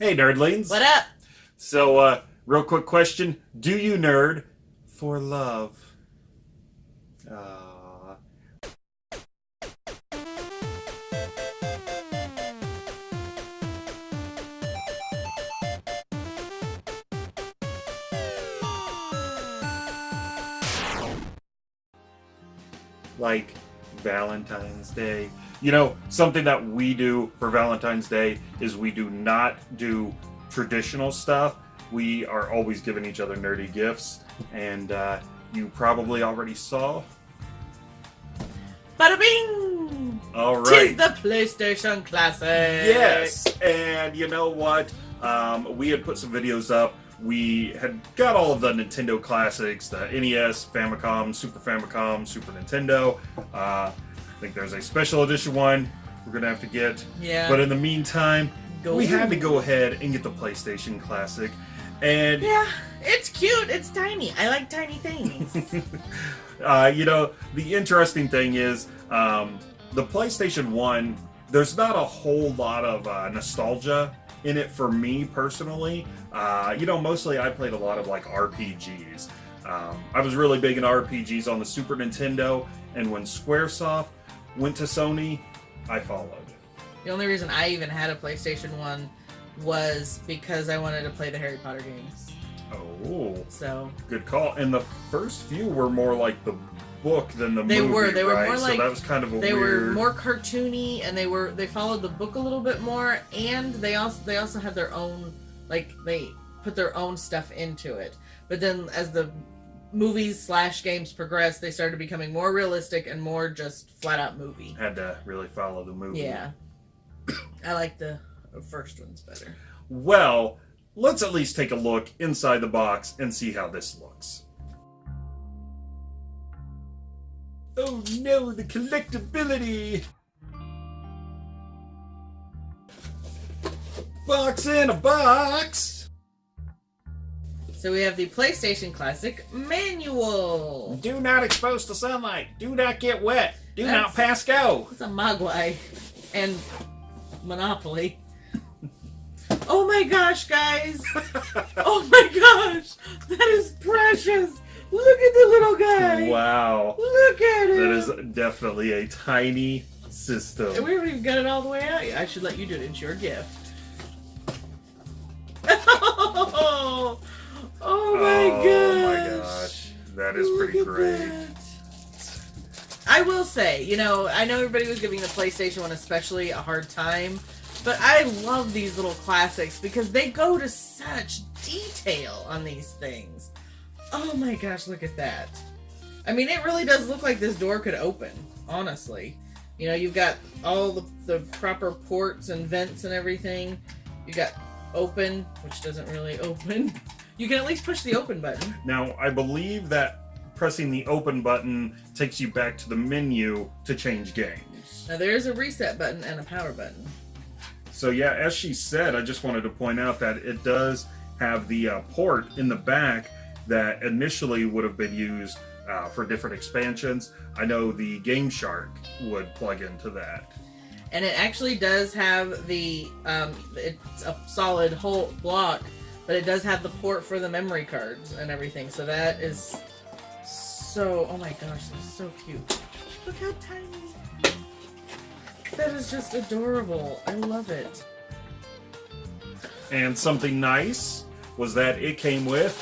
Hey, nerdlings. What up? So, uh, real quick question: Do you nerd for love? Uh, like Valentine's Day. You know, something that we do for Valentine's Day is we do not do traditional stuff. We are always giving each other nerdy gifts, and uh, you probably already saw. Bada bing! All Tis the PlayStation Classic. Yes, and you know what? Um, we had put some videos up. We had got all of the Nintendo classics: the NES, Famicom, Super Famicom, Super Nintendo. Uh, think there's a special edition one we're gonna have to get. Yeah. But in the meantime, Go. we had to go ahead and get the PlayStation Classic. And Yeah, it's cute. It's tiny. I like tiny things. uh, you know, the interesting thing is um, the PlayStation 1, there's not a whole lot of uh, nostalgia in it for me personally. Uh, you know, mostly I played a lot of like RPGs. Um, I was really big in RPGs on the Super Nintendo, and when Squaresoft went to Sony, I followed. the only reason I even had a PlayStation 1 was because I wanted to play the Harry Potter games. Oh, So good call. And the first few were more like the book than the They movie. were. They were right? more like- so that was kind of a they weird. were more cartoony and they were they followed the book a little bit more and they also they also had their own like they put their own stuff into it. But then as the movies slash games progressed, they started becoming more realistic and more just flat out movie. had to really follow the movie. Yeah. I like the first ones better. Well, let's at least take a look inside the box and see how this looks. Oh no, the collectability! Box in a box! So we have the PlayStation Classic manual. Do not expose to sunlight. Do not get wet. Do That's- not pass go. It's a Mogwai and Monopoly. Oh my gosh, guys! Oh my gosh! That is precious! Look at the little guy! wow. Look at it! That is definitely a tiny system. And We haven't even got it all the way out yet. I should let you do it. It's your gift. Oh. Oh, oh my gosh! Oh my gosh. That is Look pretty great. that. I will say, you know, I know everybody was giving the PlayStation one especially a hard time, but I love these little classics because they go to such detail on these things. Oh my gosh, look at that. I mean, it really does look like this door could open, honestly. You know, you've got all the, the proper ports and vents and everything. You got open, which doesn't really open. You can at least push the open button. Now, I believe that pressing the open button takes you back to the menu to change games. Now there is a reset button and a power button. So yeah, as she said, I just wanted to point out that it does have the uh, port in the back that initially would have been used uh, for different expansions. I know the Game Shark would plug into that. And it actually does have the, um, it's a solid whole block, but it does have the port for the memory cards and everything. So that is so, oh my gosh, that's so cute. Look how tiny. That is just adorable. I love it. And something nice was that it came with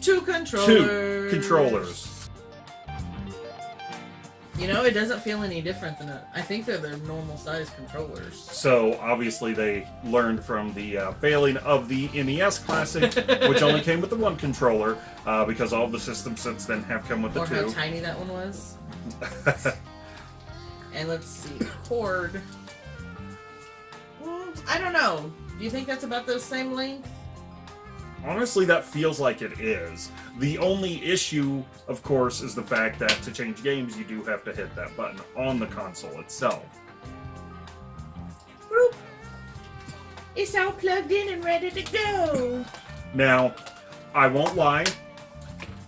Two controllers. two controllers. You know, it doesn't feel any different than it. I think they're their normal size controllers. So obviously they learned from the uh, failing of the NES Classic, which only came with the one controller, uh, because all the systems since then have come with the Or how two. tiny that one was. And let's see, cord. Mm, I don't know. Do you think that's about the same length? Honestly, that feels like it is. The only issue, of course, is the fact that to change games, you do have to hit that button on the console itself. It's all plugged in and ready to go. Now, I won't lie.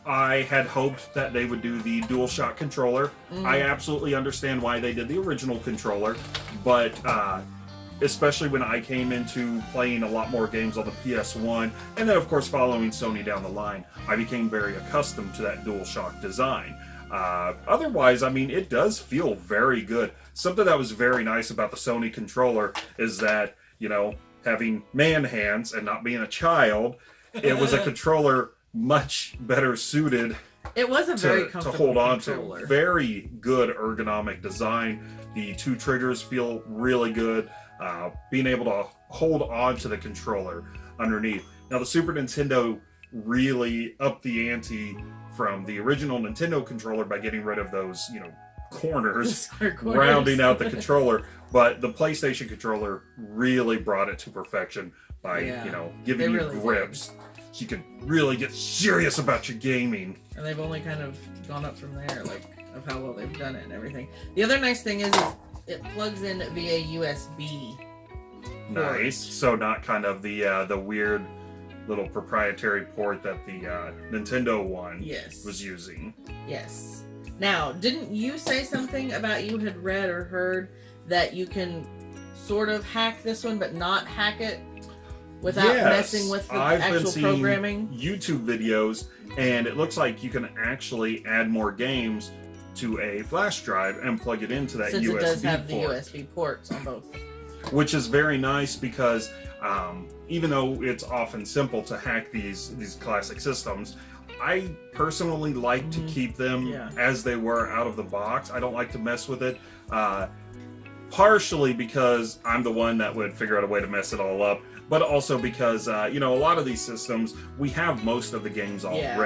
I had hoped that they would do the DualShock controller. Mm. I absolutely understand why they did the original controller, but uh, especially when I came into playing a lot more games on the PS1, and then of course following Sony down the line, I became very accustomed to that DualShock design. Uh, otherwise, I mean, it does feel very good. Something that was very nice about the Sony controller is that, you know, having man hands and not being a child, it was a controller much better suited It was a very to, to hold on controller. to. Very good ergonomic design. The two triggers feel really good. Uh, being able to hold on to the controller underneath. Now, the Super Nintendo really upped the ante from the original Nintendo controller by getting rid of those, you know, corners, corners. rounding out the controller. But the PlayStation controller really brought it to perfection by, Yeah, you know, giving you really did. grips. So you can really get serious about your gaming. and they've only kind of gone up from there, like of how well they've done it and everything. The other nice thing is, is it plugs in via USB. Nice. So not kind of the uh, the weird little proprietary port that the uh, Nintendo one Yes. was using. Yes. Now, didn't you say something about you had read or heard that you can sort of hack this one, but not hack it without Yes, messing with the I've been actual seeing programming? YouTube videos, and it looks like you can actually add more games to a flash drive and plug it into that Since USB it does have the. USB ports on both. which is very nice because um, even though it's often simple to hack these these classic systems, I personally like Mhm. to keep them Yeah. as they were out of the box. I don't like to mess with it. Uh, partially because I'm the one that would figure out a way to mess it all up, but also because uh, you know a lot of these systems we have most of the games Yeah.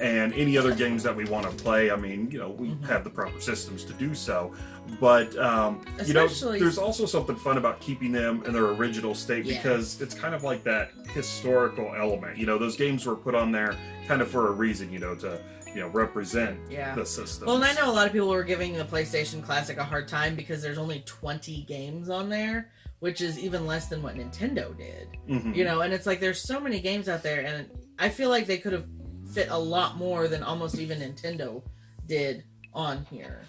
And any other games that we want to play, I mean, you know, we Mhm. have the proper systems to do so. But um, you know, there's also something fun about keeping them in their original state Yeah. because it's kind of like that historical element. You know, those games were put on there kind of for a reason. You know, to you know represent Yeah. the system. Well, and I know a lot of people were giving the PlayStation Classic a hard time because there's only 20 games on there, which is even less than what Nintendo did. Mhm. You know, and it's like there's so many games out there, and I feel like they could have fit a lot more than almost even Nintendo did on here.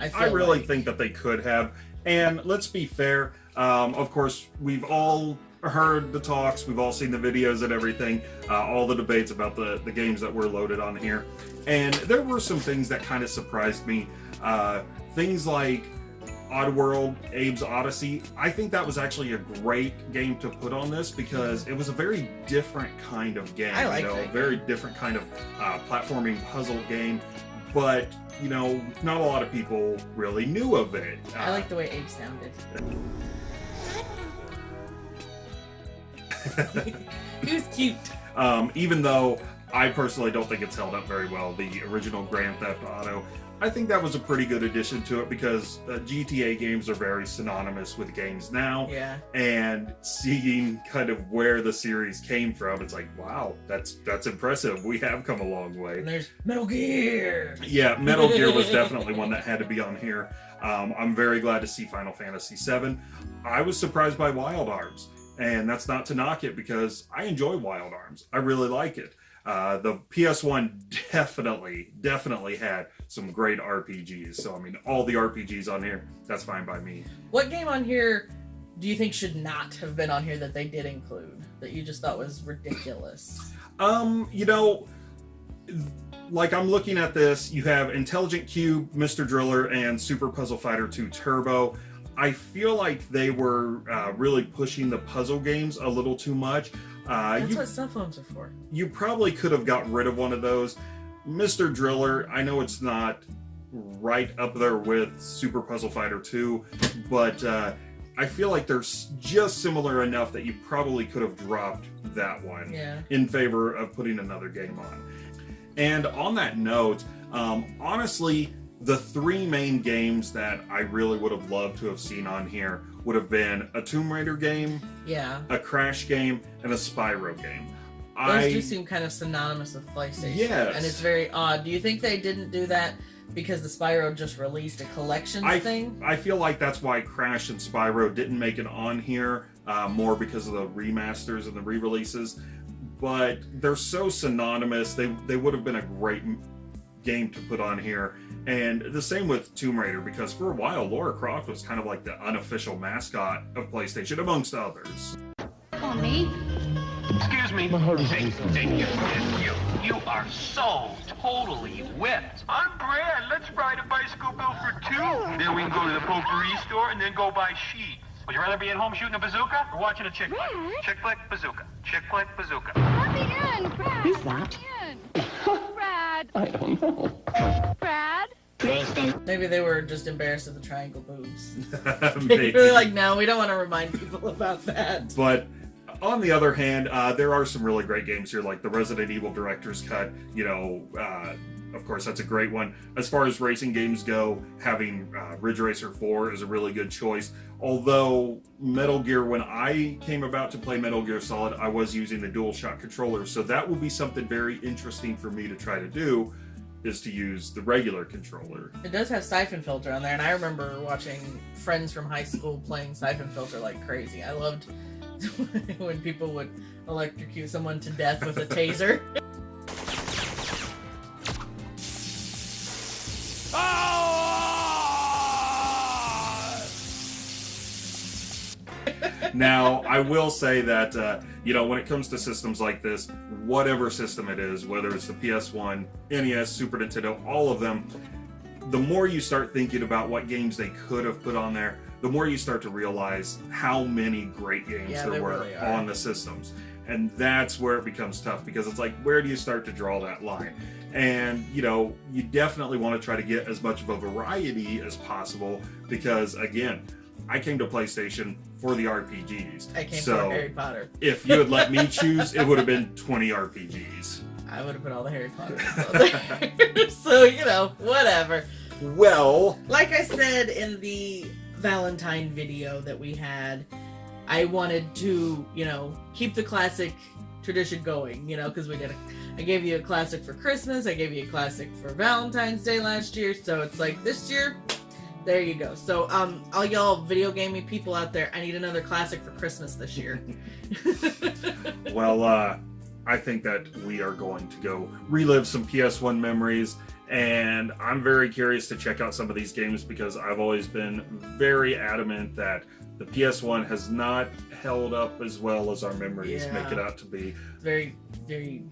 I, I really like. think that they could have. And let's be fair. Um, of course, we've all heard the talks, we've all seen the videos and everything, uh, all the debates about the, the games that were loaded on here. And there were some things that kind of surprised me. Uh, things like Oddworld, Abe's Oddysee. I think that was actually a great game to put on this because it was a very different kind of game. I like you know, that a very different kind of uh, platforming puzzle game. But you know, not a lot of people really knew of it. I Uh, like the way Abe sounded. he was cute. um, even though I personally don't think it's held up very well. The original Grand Theft Auto, I think that was a pretty good addition to it because uh, GTA games are very synonymous with games now. Yeah. And seeing kind of where the series came from, it's like, wow, that's that's impressive. We have come a long way. And there's Metal Gear. Yeah, Metal Gear was definitely one that had to be on here. Um, I'm very glad to see Final Fantasy VII. I was surprised by Wild Arms, and that's not to knock it because I enjoy Wild Arms. I really like it. Uh, the PS1 definitely, definitely had some great RPGs. So, I mean, all the RPGs on here, that's fine by me. What game on here do you think should not have been on here that they did include that you just thought was ridiculous? Um, you know, like I'm looking at this, you have Intelligent Qube, Mr. Driller, and Super Puzzle Fighter 2 Turbo. I feel like they were uh, really pushing the puzzle games a little too much. Uh, That's you, what cell phones are for. you probably could have got rid of one of those. Mr. Driller, I know it's not right up there with Super Puzzle Fighter 2, but uh, I feel like they're just similar enough that you probably could have dropped that one Yeah. in favor of putting another game on. And on that note, um, honestly, the three main games that I really would have loved to have seen on here would have been a Tomb Raider game, Yeah. a Crash game, and a Spyro game. Those I do seem kind of synonymous with PlayStation. Yes. And it's very odd. Do you think they didn't do that because the Spyro just released a collection I, thing? I feel like that's why Crash and Spyro didn't make it on here, uh, more because of the remasters and the re-releases. But they're so synonymous; they they would have been a great game to put on here. And the same with Tomb Raider, because for a while, Lara Croft was kind of like the unofficial mascot of PlayStation, amongst others. On me. Excuse me. My heart is Hey, racing. you, you, you are so totally whipped. I'm Brad. Let's ride a bicycle bill for two. Then we can go to the potpourri store and then go buy sheets. Would you rather be at home shooting a bazooka or watching a chick flick? Brad? Chick flick, bazooka. Chick flick, bazooka. Let me in, Brad. Who's that? Let me in. Brad. I don't know. Brad. Maybe they were just embarrassed of the triangle boobs. Maybe. They're like, no, we don't want to remind people about that. But on the other hand, uh, there are some really great games here, like the Resident Evil Director's Cut. You know, uh, of course, that's a great one. As far as racing games go, having uh, Ridge Racer 4 is a really good choice. Although Metal Gear, when I came about to play Metal Gear Solid, I was using the DualShock controller, so that will be something very interesting for me to try to do. Is to use the regular controller. It does have Syphon Filter on there, and I remember watching friends from high school playing Syphon Filter like crazy. I loved when people would electrocute someone to death with a taser. now, I will say that, uh, you know, when it comes to systems like this, whatever system it is, whether it's the PS1, NES, Super Nintendo, all of them, the more you start thinking about what games they could have put on there, the more you start to realize how many great games Yeah, there were really on the systems. And that's where it becomes tough because it's like, where do you start to draw that line? And, you know, you definitely want to try to get as much of a variety as possible because, again, I came to PlayStation for the RPGs. I came so for Harry Potter. if you had let me choose, it would have been 20 RPGs. I would have put all the Harry Potter ones on there. so, you know, whatever. Well, Like I said in the Valentine video that we had, I wanted to, you know, keep the classic tradition going, you know, because we did a, I gave you a classic for Christmas, I gave you a classic for Valentine's Day last year, so it's like this year, there you go. So, um, all y'all video gaming people out there, I need another classic for Christmas this year. well, uh, I think that we are going to go relive some PS1 memories, and I'm very curious to check out some of these games because I've always been very adamant that the PS1 has not held up as well as our memories Yeah. make it out to be. very, very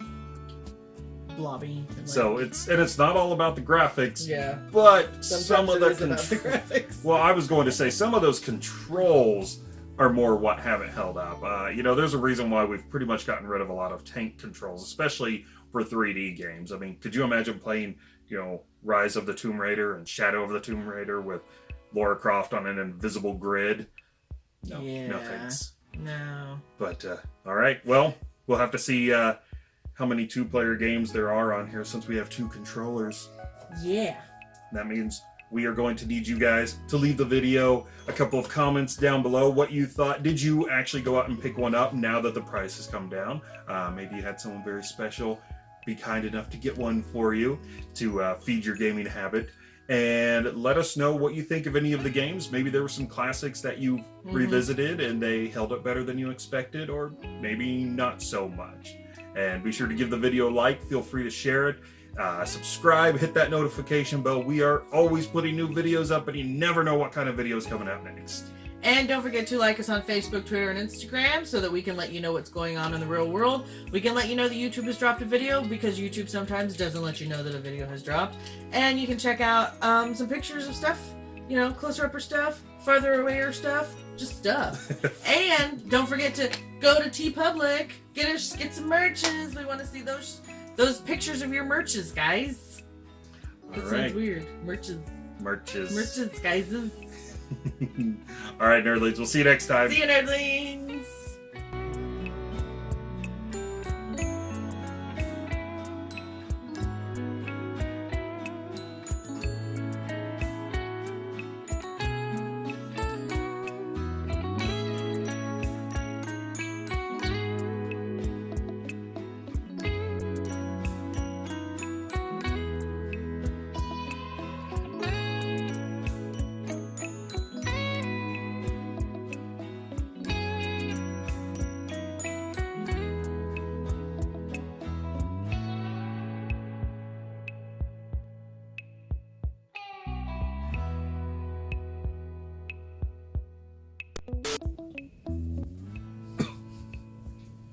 blobby. and, like- So it's and it's not all about the graphics, yeah, but sometimes some of the, is about the graphics. Well, I was going to say some of those controls are more what haven't held up. Uh, you know, there's a reason why we've pretty much gotten rid of a lot of tank controls, especially for 3D games. I mean, could you imagine playing, you know, Rise of the Tomb Raider and Shadow of the Tomb Raider with Lara Croft on an invisible grid? No, no thanks. no. But uh, all right, well, we'll have to see uh, how many two-player games there are on here since we have two controllers. Yeah. That means we are going to need you guys to leave the video a couple of comments down below what you thought. Did you actually go out and pick one up now that the price has come down? Uh, maybe you had someone very special be kind enough to get one for you to uh, feed your gaming habit. And let us know what you think of any of the games. Maybe there were some classics that you Mhm. revisited and they held up better than you expected, or maybe not so much. And be sure to give the video a like. Feel free to share it. Uh, subscribe, hit that notification bell. We are always putting new videos up, and you never know what kind of video is coming out next. And don't forget to like us on Facebook, Twitter, and Instagram so that we can let you know what's going on in the real world. We can let you know that YouTube has dropped a video because YouTube sometimes doesn't let you know that a video has dropped. And you can check out um, some pictures of stuff, you know, closer upper stuff, farther away or stuff, just stuff. and don't forget to go to TeePublic, get us get some merches. We want to see those those pictures of your merches, guys. That All sounds right, weird. Merches, merches. merches, guys. All right, nerdlings. We'll see you next time. See you, nerdlings.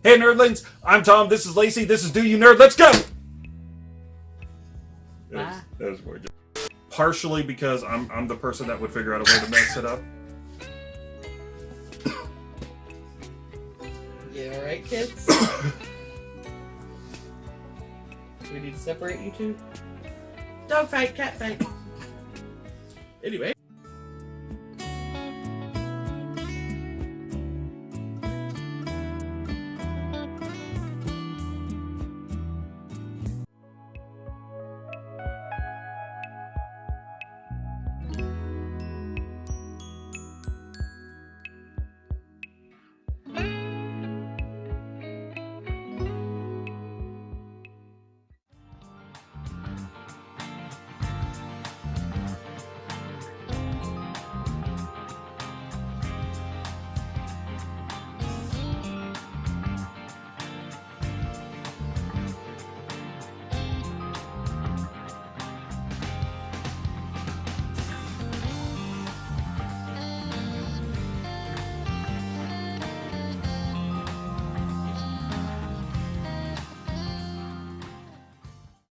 Hey, nerdlings! I'm Tom. This is Lacey. This is Do You Nerd. Let's go! That was, that was Partially because I'm, I'm the person that would figure out a way to mess it up. Yeah, alright, kids? we need to separate you two? Dog fight, cat fight. Anyway.